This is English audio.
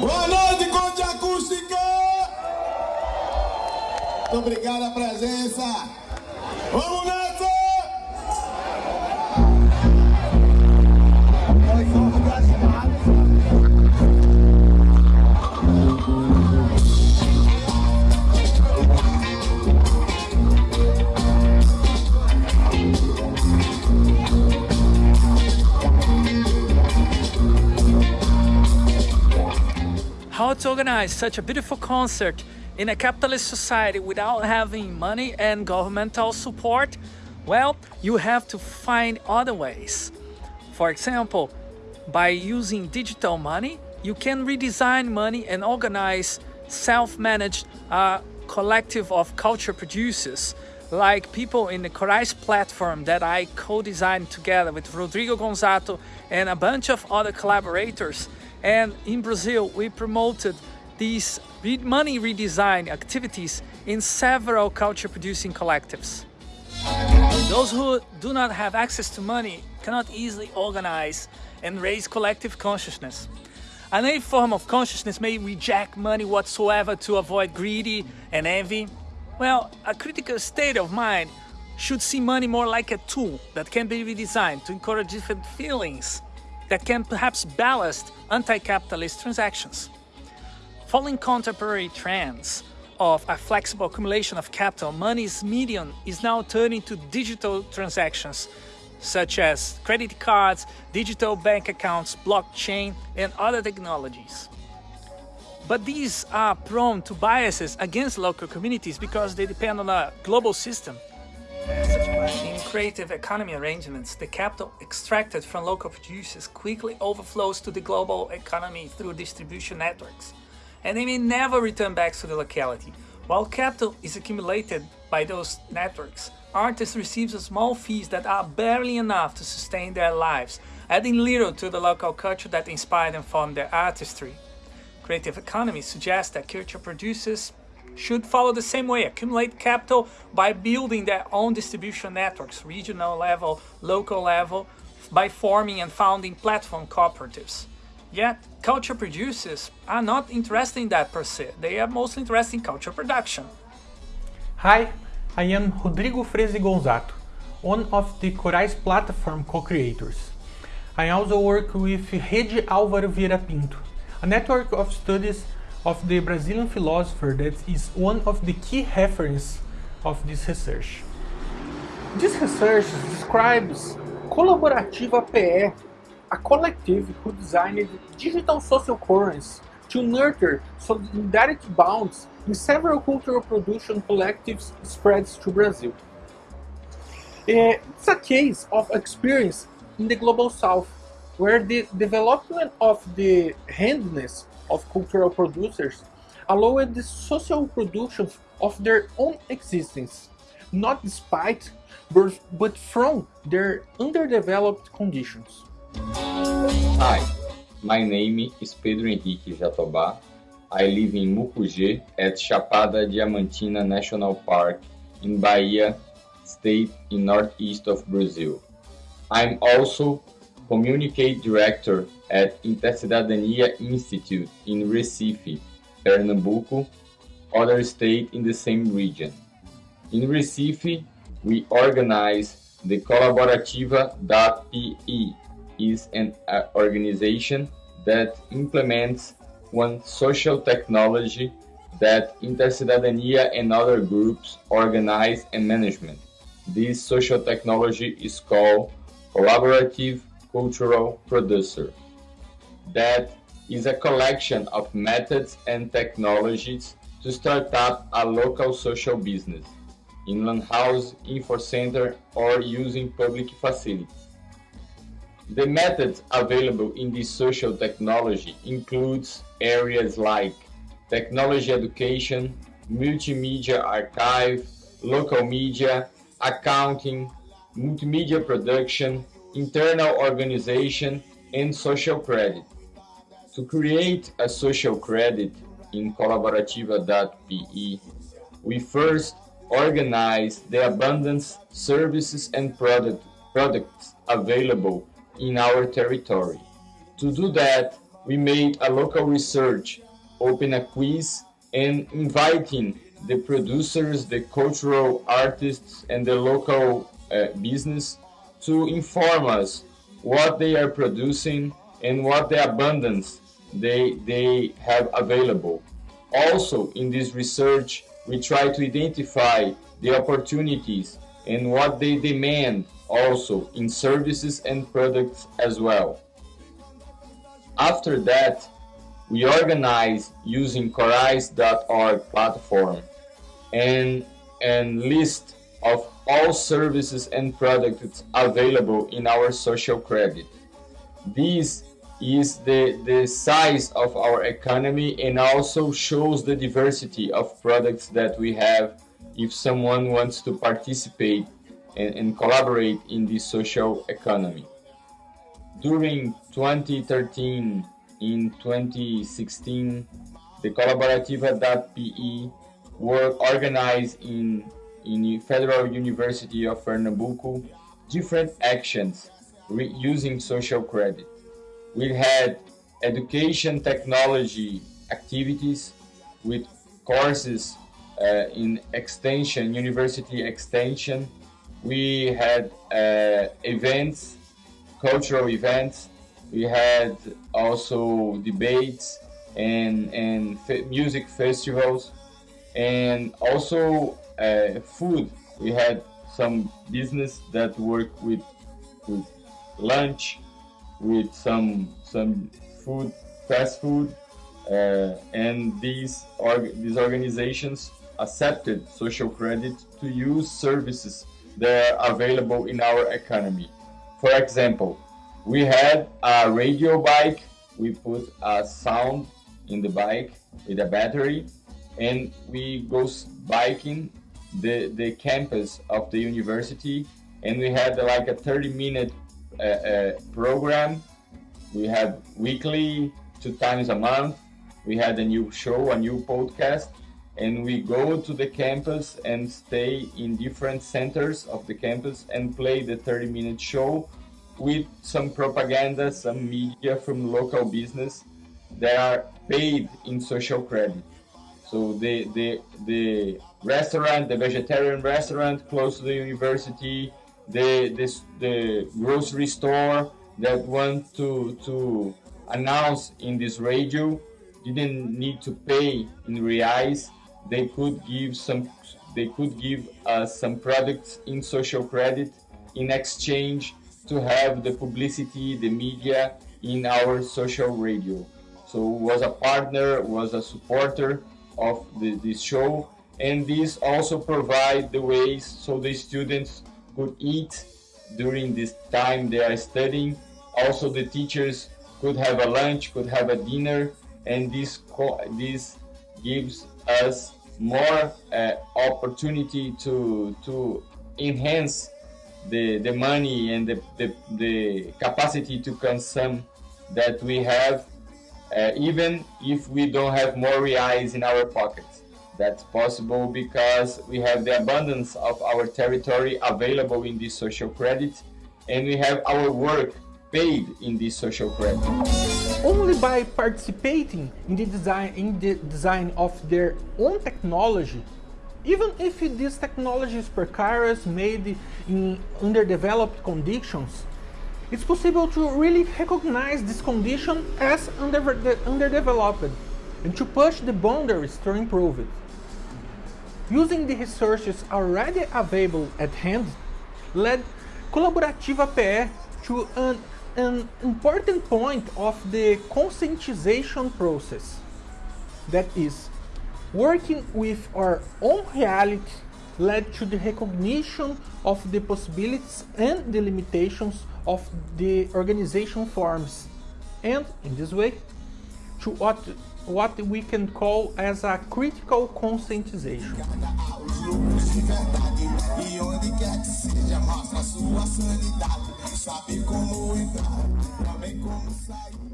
Boa noite, Conte Acústica! Muito obrigado a presença. Vamos nessa! Organize such a beautiful concert in a capitalist society without having money and governmental support? Well, you have to find other ways. For example, by using digital money, you can redesign money and organize self-managed uh, collective of culture producers like people in the Corais platform that I co-designed together with Rodrigo Gonzatto and a bunch of other collaborators. And in Brazil, we promoted these money redesign activities in several culture producing collectives. Those who do not have access to money cannot easily organize and raise collective consciousness. Another form of consciousness may reject money whatsoever to avoid greedy and envy. Well, a critical state of mind should see money more like a tool that can be redesigned to encourage different feelings that can perhaps ballast anti-capitalist transactions. Following contemporary trends of a flexible accumulation of capital, money's medium is now turning to digital transactions such as credit cards, digital bank accounts, blockchain, and other technologies. But these are prone to biases against local communities because they depend on a global system. Creative economy arrangements, the capital extracted from local producers quickly overflows to the global economy through distribution networks, and they may never return back to the locality. While capital is accumulated by those networks, artists receive small fees that are barely enough to sustain their lives, adding little to the local culture that inspired and formed their artistry. Creative economy suggests that culture producers should follow the same way, accumulate capital by building their own distribution networks, regional level, local level, by forming and founding platform cooperatives. Yet, culture producers are not interested in that per se, they are mostly interested in culture production. Hi, I am Rodrigo Freese Gonzatto, one of the Corais platform co-creators. I also work with Rede Álvaro Vieira Pinto, a network of studies of the Brazilian philosopher that is one of the key references of this research. This research describes Colaborativa PE, a collective who designed digital social currency to nurture solidarity bonds in several cultural production collectives spreads to Brazil. It's a case of experience in the Global South, where the development of the handiness of cultural producers allowed the social production of their own existence, not despite, but from their underdeveloped conditions. Hi, my name is Pedro Henrique Jatobá. I live in Mucugê at Chapada Diamantina National Park in Bahia state in northeast of Brazil. I'm also Communicate Director at Intercidadania Institute in Recife, Pernambuco, other state in the same region. In Recife, we organize the Colaborativa.pe is an uh, organization that implements one social technology that Intercidadania and other groups organize and management. This social technology is called Collaborative cultural producer. That is a collection of methods and technologies to start up a local social business, in LAN house, info center, or using public facilities. The methods available in this social technology includes areas like technology education, multimedia archive, local media, accounting, multimedia production, internal organization, and social credit. To create a social credit in Colaborativa.pe, we first organize the abundance services and product, products available in our territory. To do that, we made a local research, open a quiz, and inviting the producers, the cultural artists, and the local uh, business to inform us what they are producing and what the abundance they, they have available. Also, in this research, we try to identify the opportunities and what they demand also in services and products as well. After that, we organize using Corais.org platform and, and list of all services and products available in our social credit. This is the, the size of our economy and also shows the diversity of products that we have if someone wants to participate and, and collaborate in the social economy. During 2013 in 2016, the Colaborativa.pe were organized in, in Federal University of Pernambuco different actions using social credit. We had education technology activities with courses uh, in extension, university extension. We had uh, events, cultural events. We had also debates and, and music festivals and also uh, food. We had some business that work with, with lunch with some some food, fast food, uh, and these org these organizations accepted social credit to use services that are available in our economy. For example, we had a radio bike. We put a sound in the bike with a battery, and we go biking the the campus of the university, and we had like a 30 minute a, program. We have weekly, two times a month. We had a new show, a new podcast, and we go to the campus and stay in different centers of the campus and play the 30 minute show with some propaganda, some media from local business that are paid in social credit. So the, the, the restaurant, the vegetarian restaurant close to the university, the, the, the grocery store that want to, to announce in this radio didn't need to pay in reais. They could give some, they could give us some products in social credit in exchange to have the publicity, the media in our social radio. So was a partner, was a supporter of the, this show, and this also provide the ways so the students could eat during this time they are studying. Also, the teachers could have a lunch, could have a dinner, and this this gives us more uh, opportunity to to enhance the the money and the the, the capacity to consume that we have, uh, even if we don't have more reais in our pockets. That's possible because we have the abundance of our territory available in this social credit and we have our work paid in this social credit. Only by participating in the design, in the design of their own technology, even if this technology is precarious, made in underdeveloped conditions, it's possible to really recognize this condition as under, underdeveloped and to push the boundaries to improve it. Using the resources already available at hand led Colaborativa PE to an, an important point of the conscientization process. That is, working with our own reality led to the recognition of the possibilities and the limitations of the organization forms, and in this way, to what what we can call as a critical conscientization. Sabe como entrar, também como sair.